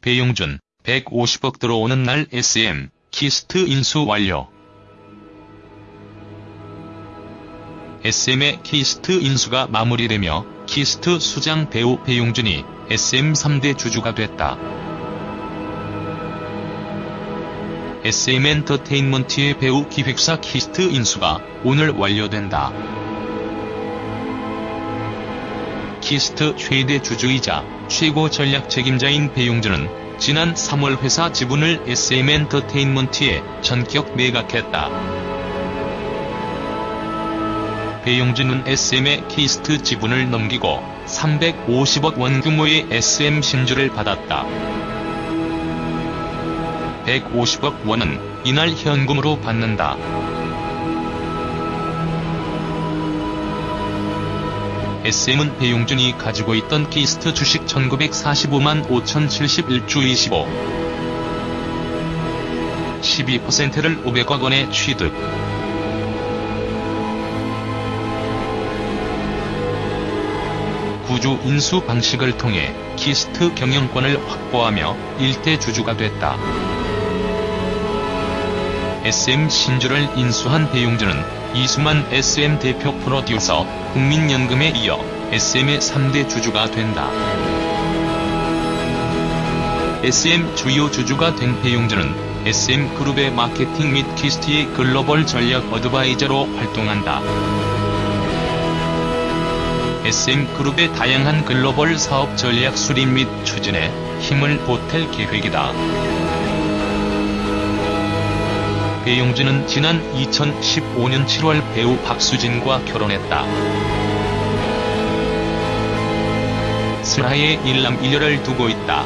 배용준, 150억 들어오는 날 SM, 키이스트 인수 완료. SM의 키이스트 인수가 마무리되며 키이스트 수장 배우 배용준이 SM 3대 주주가 됐다. SM엔터테인먼트의 배우 기획사 키이스트 인수가 오늘 완료된다. 키이스트 최대 주주이자 최고 전략 책임자인 배용준은 지난 3월 회사 지분을 SM엔터테인먼트에 전격 매각했다. 배용준은 SM의 키이스트 지분을 넘기고 350억 원 규모의 SM 신주를 받았다. 150억 원은 이날 현금으로 받는다. SM은 배용준이 가지고 있던 키이스트 주식 1945만 5071주 25. 12%를 500억 원에 취득. 구주 인수 방식을 통해 키이스트 경영권을 확보하며 일대 주주가 됐다. SM 신주를 인수한 배용준은 이수만 SM 대표 프로듀서, 국민연금에 이어 SM의 3대 주주가 된다. SM 주요 주주가 된 배용준은 SM그룹의 마케팅 및 키이스트의 글로벌 전략 advisor로 활동한다. SM그룹의 다양한 글로벌 사업 전략 수립 및 추진에 힘을 보탤 계획이다. 배용진은 지난 2015년 7월 배우 박수진과 결혼했다. 슬하의 일남일녀를 두고 있다.